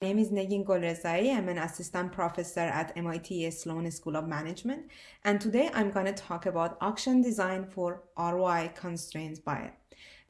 My name is Negin Golrezaei. I'm an assistant professor at MIT Sloan School of Management. And today I'm going to talk about auction design for ROI constraints buyer.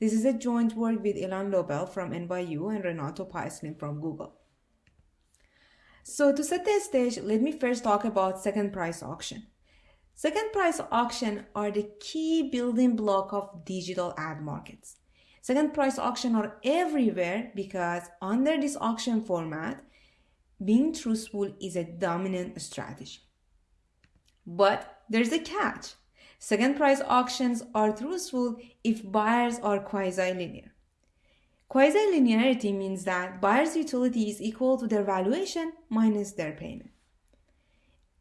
This is a joint work with Ilan Lobel from NYU and Renato Paes Leme from Google. So to set the stage, let me first talk about second price auction. Second price auction are the key building block of digital ad markets. Second price auction are everywhere because under this auction format, being truthful is a dominant strategy. But there's a catch. Second price auctions are truthful if buyers are quasi-linear. Quasi-linearity means that buyer's utility is equal to their valuation minus their payment.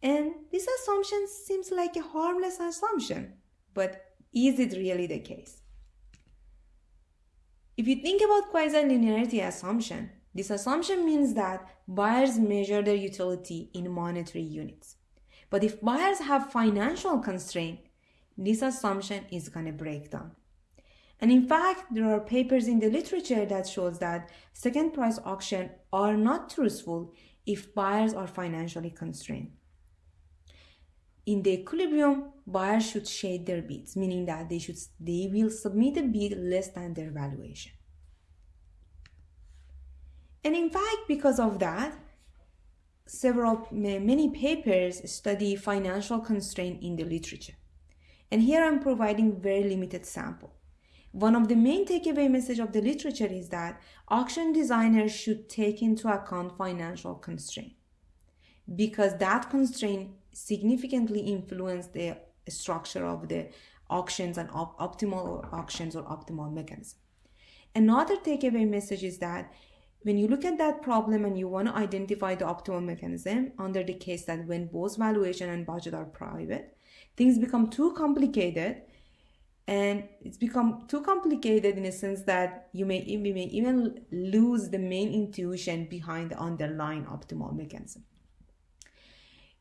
And this assumption seems like a harmless assumption, but is it really the case? If you think about quasi-linearity assumption, this assumption means that buyers measure their utility in monetary units. But if buyers have financial constraint, this assumption is going to break down. And in fact, there are papers in the literature that shows that second price auction are not truthful if buyers are financially constrained. In the equilibrium, buyers should shade their bids, meaning that they should they will submit a bid less than their valuation. And in fact, because of that, several many papers study financial constraint in the literature. And here I'm providing very limited sample. One of the main takeaway message of the literature is that auction designers should take into account financial constraint because that constraint significantly influence the structure of the auctions and op optimal auctions or optimal mechanism. Another takeaway message is that when you look at that problem and you want to identify the optimal mechanism under the case that when both valuation and budget are private, things become too complicated and it's become too complicated in a sense that you may, you may even lose the main intuition behind the underlying optimal mechanism.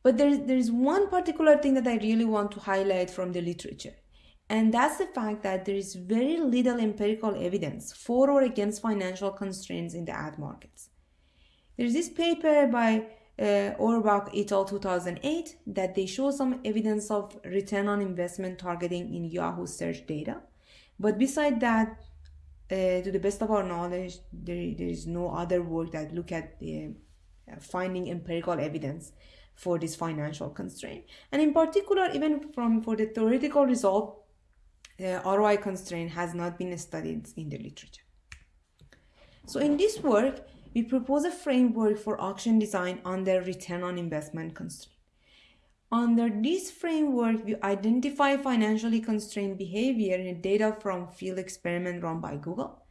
But there's, there's one particular thing that I really want to highlight from the literature. And that's the fact that there is very little empirical evidence for or against financial constraints in the ad markets. There's this paper by uh, Auerbach et al. 2008 that they show some evidence of return on investment targeting in Yahoo search data. But beside that, uh, to the best of our knowledge, there, there is no other work that look at the uh, finding empirical evidence for this financial constraint. And in particular, even from for the theoretical result, uh, the ROI constraint has not been studied in the literature. So in this work, we propose a framework for auction design under return on investment constraint. Under this framework, we identify financially constrained behavior in data from field experiment run by Google.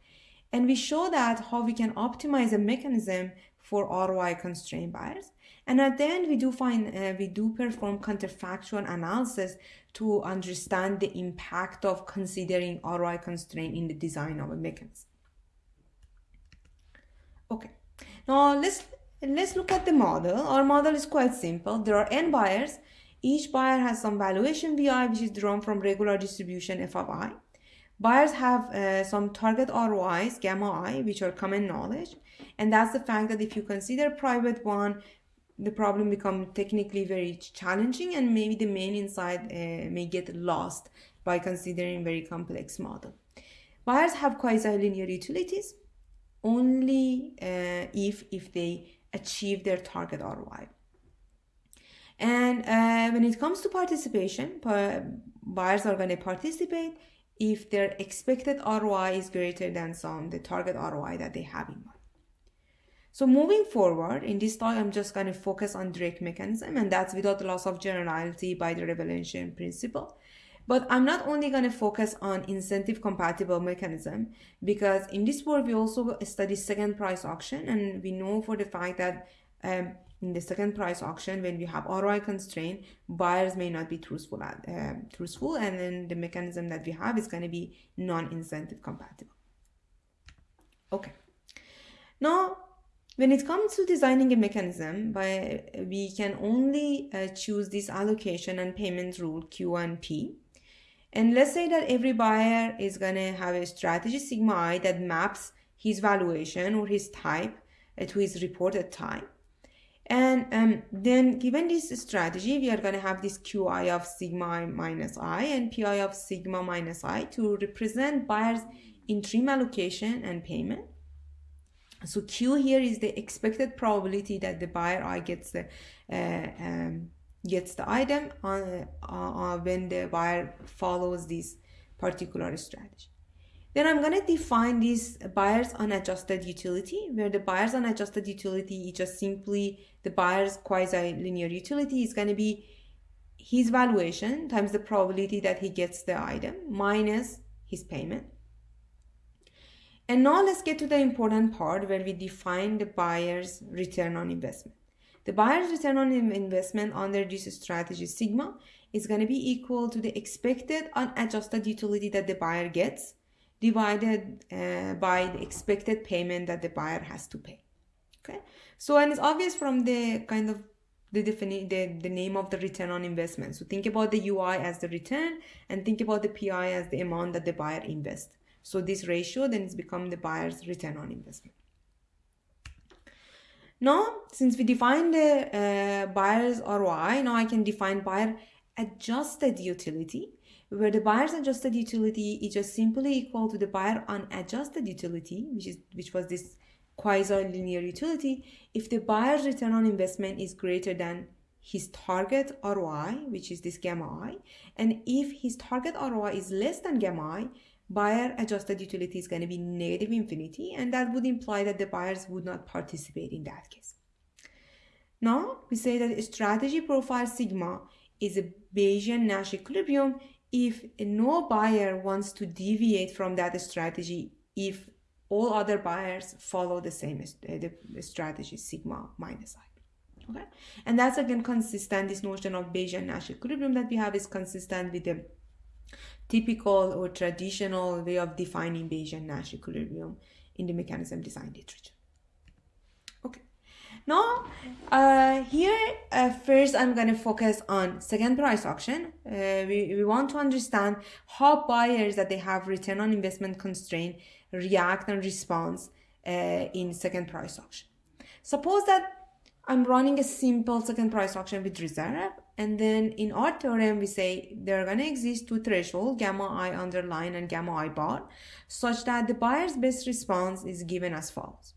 And we show that how we can optimize a mechanism for ROI constrained buyers. And at the end, we do find uh, we do perform counterfactual analysis to understand the impact of considering ROI constraint in the design of a mechanism. Okay, now let's let's look at the model. Our model is quite simple. There are n buyers. Each buyer has some valuation VI, which is drawn from regular distribution f of i. Buyers have uh, some target ROIs, gamma i, which are common knowledge. And that's the fact that if you consider private one, the problem become technically very challenging and maybe the main insight uh, may get lost by considering very complex model. Buyers have quasi-linear utilities only uh, if, if they achieve their target ROI. And uh, when it comes to participation, buyers are going to participate if their expected ROI is greater than some the target ROI that they have in mind. So moving forward, in this talk, I'm just going to focus on direct mechanism and that's without loss of generality by the revelation principle. But I'm not only going to focus on incentive compatible mechanism because in this work, we also study second price auction and we know for the fact that um, in the second price auction, when we have ROI constraint, buyers may not be truthful, uh, truthful and then the mechanism that we have is going to be non-incentive compatible. Okay. Now, when it comes to designing a mechanism, by, we can only uh, choose this allocation and payment rule Q and P. And let's say that every buyer is going to have a strategy sigma i that maps his valuation or his type uh, to his reported time. And um, then given this strategy, we are going to have this Qi of sigma i minus i and Pi of sigma minus i to represent buyer's interim allocation and payment. So Q here is the expected probability that the buyer I gets the uh, um, gets the item on, uh, uh, when the buyer follows this particular strategy. Then I'm going to define this buyer's unadjusted utility, where the buyer's unadjusted utility is just simply the buyer's quasi-linear utility is going to be his valuation times the probability that he gets the item minus his payment. And now let's get to the important part where we define the buyer's return on investment. The buyer's return on investment under this strategy sigma is going to be equal to the expected unadjusted utility that the buyer gets divided uh, by the expected payment that the buyer has to pay. Okay, so and it's obvious from the kind of the defini- the, the name of the return on investment. So think about the UI as the return and think about the PI as the amount that the buyer invests. So this ratio then is become the buyer's return on investment. Now, since we defined the uh, buyer's ROI, now I can define buyer adjusted utility, where the buyer's adjusted utility is just simply equal to the buyer unadjusted utility, which is which was this quasi-linear utility, if the buyer's return on investment is greater than his target ROI, which is this gamma i, and if his target ROI is less than gamma i, buyer adjusted utility is going to be negative infinity, and that would imply that the buyers would not participate in that case. Now, we say that strategy profile sigma is a Bayesian Nash equilibrium. If no buyer wants to deviate from that strategy if all other buyers follow the same uh, the strategy sigma minus i. Okay? And that's again consistent this notion of bayesian nash equilibrium that we have is consistent with the typical or traditional way of defining bayesian nash equilibrium in the mechanism design literature. Okay. Now uh, here uh, first i'm going to focus on second price auction. Uh, we, we want to understand how buyers that they have return on investment constraint react and respond uh, in second price auction. Suppose that I'm running a simple second price auction with reserve and then in our theorem we say there are going to exist two thresholds gamma i underline and gamma i bar such that the buyer's best response is given as follows.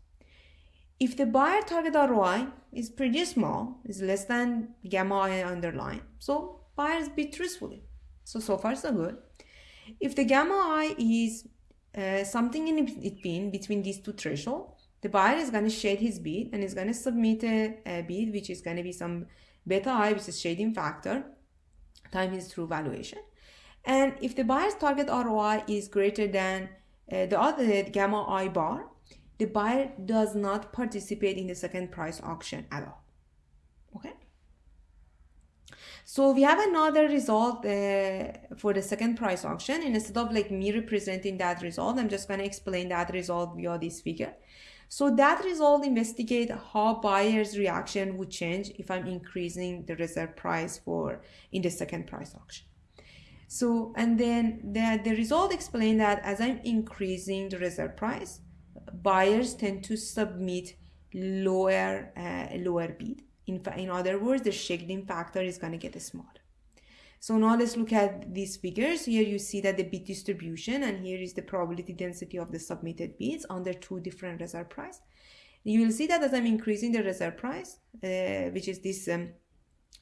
If the buyer target ROI is pretty small, is less than gamma i underline, so buyers bid truthfully. So, so far so good. If the gamma i is uh, something in between between these two thresholds the buyer is going to shade his bid and is going to submit a, a, bid which is going to be some beta i which is shading factor time his true valuation and if the buyer's target roi is greater than uh, the other gamma i bar the buyer does not participate in the second price auction at all okay so we have another result uh, for the second price auction. And instead of like me representing that result, I'm just going to explain that result via this figure. So that result investigate how buyer's reaction would change if I'm increasing the reserve price for in the second price auction. So, and then the, the result explain that as I'm increasing the reserve price, buyers tend to submit lower, uh, lower bid. In, in other words, the shading factor is going to get smaller. So now let's look at these figures. Here you see that the bid distribution and here is the probability density of the submitted bids under two different reserve price. You will see that as I'm increasing the reserve price, uh, which is this um,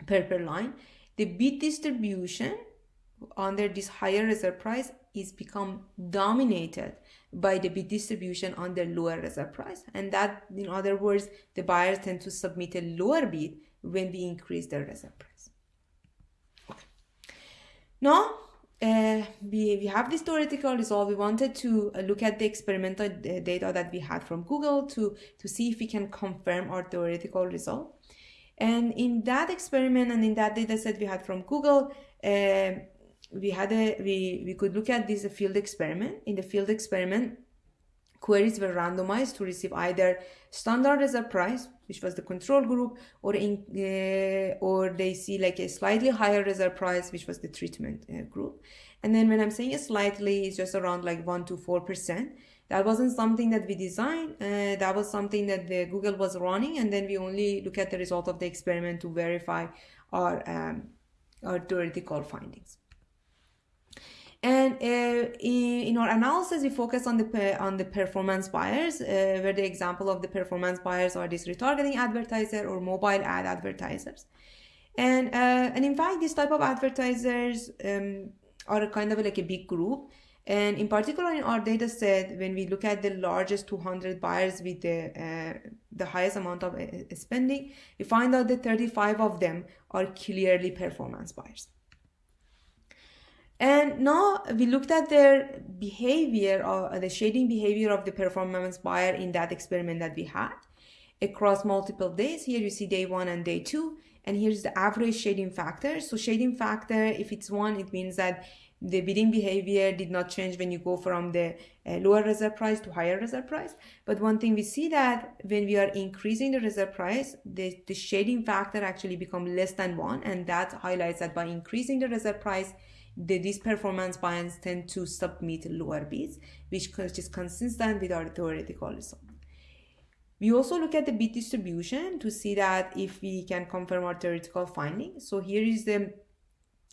purple line, the bid distribution under this higher reserve price is become dominated by the bid distribution on the lower reserve price. And that, in other words, the buyers tend to submit a lower bid when we increase their reserve price. Now, uh, we, we have this theoretical result. We wanted to uh, look at the experimental uh, data that we had from Google to, to see if we can confirm our theoretical result. And in that experiment and in that data set we had from Google, uh, we had a we we could look at this field experiment in the field experiment queries were randomized to receive either standard reserve price which was the control group or in uh, or they see like a slightly higher reserve price which was the treatment uh, group and then when i'm saying slightly it's just around like 1 to 4 percent That wasn't something that we designed. Uh, that was something that the Google was running, and then we only look at the result of the experiment to verify our um, our theoretical findings. And uh, in, in, our analysis, we focus on the on the performance buyers, uh, where the example of the performance buyers are these retargeting advertiser or mobile ad advertisers. And uh, and in fact, this type of advertisers um, are kind of like a big group. And in particular, in our data set, when we look at the largest 200 buyers with the, uh, the highest amount of uh, spending, we find out that 35 of them are clearly performance buyers. And now we looked at their behavior or the shading behavior of the performance buyer in that experiment that we had across multiple days. Here you see day one and day two, and here's the average shading factor. So shading factor, if it's one, it means that the bidding behavior did not change when you go from the uh, lower reserve price to higher reserve price. But one thing we see that when we are increasing the reserve price, the, the shading factor actually become less than one. And that highlights that by increasing the reserve price, the, these performance buyers tend to submit lower bids, which is consistent with our theoretical result. We also look at the bid distribution to see that if we can confirm our theoretical finding. So here is the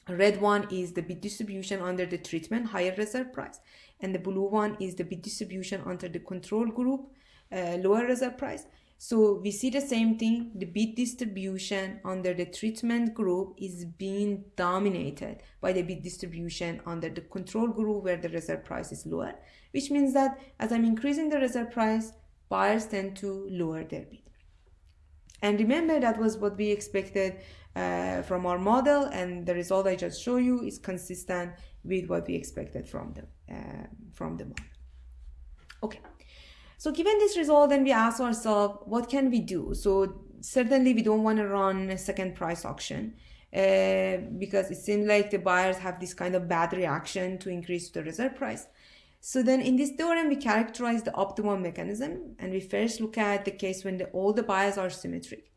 red one is the bid distribution under the treatment higher reserve price and the blue one is the bid distribution under the control group uh, lower reserve price so we see the same thing. The bid distribution under the treatment group is being dominated by the bid distribution under the control group where the reserve price is lower, which means that as I'm increasing the reserve price, buyers tend to lower their bid. And remember that was what we expected uh, from our model and the result I just show you is consistent with what we expected from the, uh, from the model. Okay. So given this result, then we ask ourselves, what can we do? So certainly we don't want to run a second price auction uh, because it seems like the buyers have this kind of bad reaction to increase the reserve price. So then in this theorem, we characterize the optimal mechanism and we first look at the case when the, all the buyers are symmetric.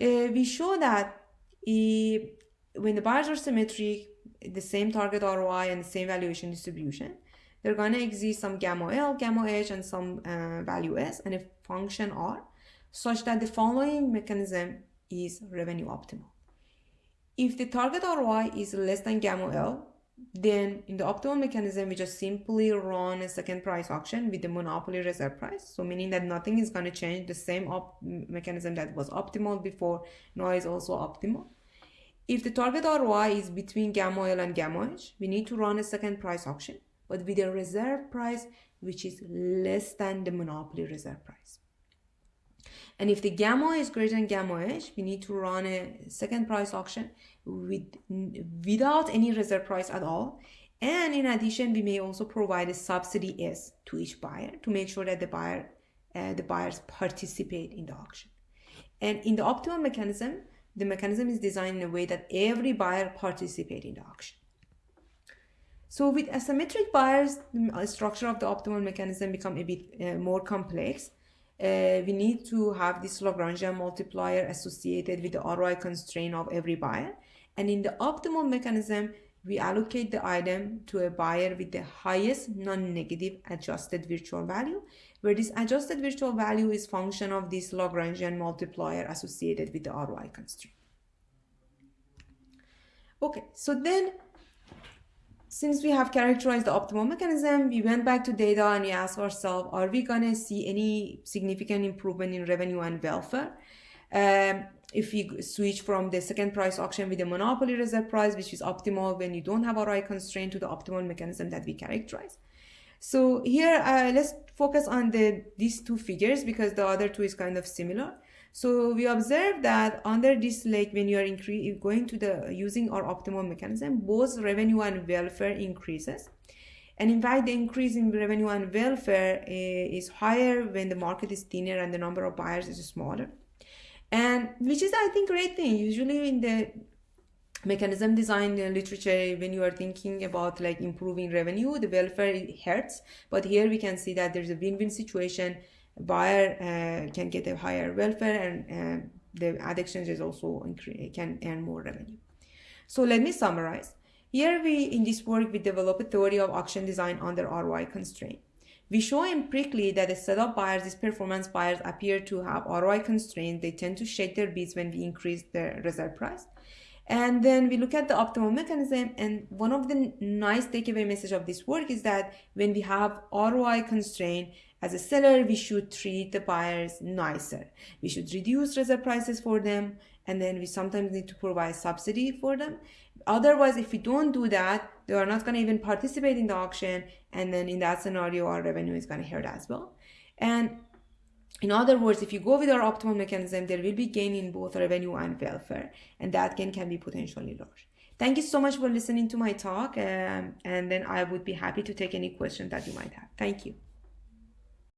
Uh, we show that when the buyers are symmetric, the same target ROI and the same valuation distribution, they're going to exist some gamma L, gamma H, and some uh, value S and a function R such that the following mechanism is revenue optimal. If the target ROI is less than gamma L, then in the optimal mechanism, we just simply run a second price auction with the monopoly reserve price. So meaning that nothing is going to change. The same mechanism that was optimal before now is also optimal. If the target ROI is between gamma L and gamma H, we need to run a second price auction but with a reserve price which is less than the monopoly reserve price. And if the gamma is greater than gamma H, we need to run a second price auction with, without any reserve price at all. And in addition, we may also provide a subsidy S to each buyer to make sure that the buyer, uh, the buyers participate in the auction. And in the optimal mechanism, the mechanism is designed in a way that every buyer participate in the auction. So with asymmetric buyers, the structure of the optimal mechanism become a bit uh, more complex. Uh, we need to have this Lagrangian multiplier associated with the ROI constraint of every buyer. And in the optimal mechanism, we allocate the item to a buyer with the highest non-negative adjusted virtual value, where this adjusted virtual value is function of this Lagrangian multiplier associated with the ROI constraint. Okay, so then since we have characterized the optimal mechanism, we went back to data and we asked ourselves, are we going to see any significant improvement in revenue and welfare? Um, if we switch from the second price auction with the monopoly reserve price, which is optimal when you don't have a right constraint to the optimal mechanism that we characterize. So here, uh, let's focus on the these two figures because the other two is kind of similar. So we observe that under this like when you are going to the using our optimal mechanism, both revenue and welfare increases. And in fact, the increase in revenue and welfare uh, is higher when the market is thinner and the number of buyers is smaller. And which is, I think, great thing. Usually in the mechanism design literature, when you are thinking about like improving revenue, the welfare hurts. But here we can see that there's a win-win situation buyer uh, can get a higher welfare and uh, the ad exchanges also can earn more revenue. So let me summarize. Here we, in this work, we develop a theory of auction design under ROI constraint. We show empirically that the set of buyers, these performance buyers, appear to have ROI constraints. They tend to shake their bids when we increase the reserve price. And then we look at the optimal mechanism. And one of the nice takeaway message of this work is that when we have ROI constraint, as a seller, we should treat the buyers nicer. We should reduce reserve prices for them. And then we sometimes need to provide subsidy for them. Otherwise, if we don't do that, they are not going to even participate in the auction. And then in that scenario, our revenue is going to hurt as well. And in other words, if you go with our optimal mechanism, there will be gain in both revenue and welfare. And that gain can be potentially large. Thank you so much for listening to my talk. Um, and then I would be happy to take any questions that you might have. Thank you.